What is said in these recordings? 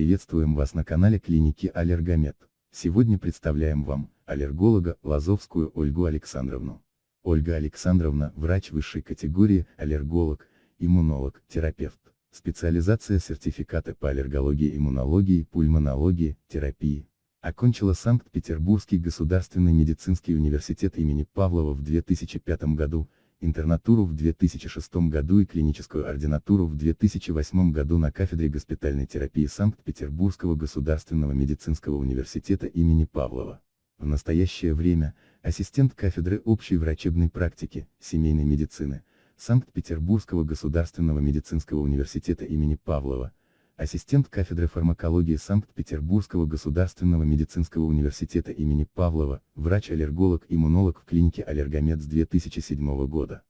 Приветствуем вас на канале клиники Аллергомед. Сегодня представляем вам, аллерголога, Лазовскую Ольгу Александровну. Ольга Александровна – врач высшей категории, аллерголог, иммунолог, терапевт. Специализация сертификата по аллергологии, иммунологии, пульмонологии, терапии. Окончила Санкт-Петербургский государственный медицинский университет имени Павлова в 2005 году, интернатуру в 2006 году и клиническую ординатуру в 2008 году на кафедре госпитальной терапии Санкт-Петербургского государственного медицинского университета имени Павлова. В настоящее время, ассистент кафедры общей врачебной практики, семейной медицины, Санкт-Петербургского государственного медицинского университета имени Павлова, ассистент кафедры фармакологии Санкт-Петербургского государственного медицинского университета имени Павлова, врач-аллерголог-иммунолог в клинике Аллергомед с 2007 года.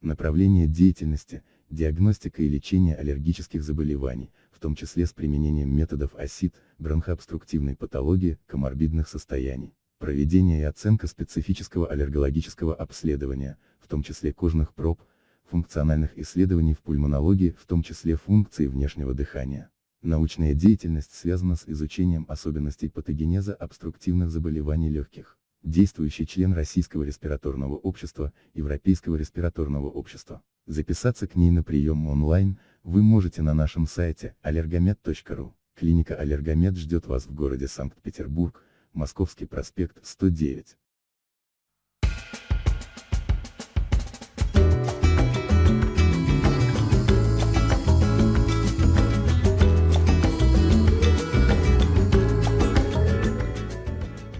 Направление деятельности – диагностика и лечение аллергических заболеваний, в том числе с применением методов ОСИД, бронхообструктивной патологии, коморбидных состояний, проведение и оценка специфического аллергологического обследования, в том числе кожных проб, функциональных исследований в пульмонологии, в том числе функции внешнего дыхания. Научная деятельность связана с изучением особенностей патогенеза обструктивных заболеваний легких. Действующий член Российского респираторного общества, Европейского респираторного общества. Записаться к ней на прием онлайн, вы можете на нашем сайте allergomed.ru. Клиника Аллергомед ждет вас в городе Санкт-Петербург, Московский проспект 109.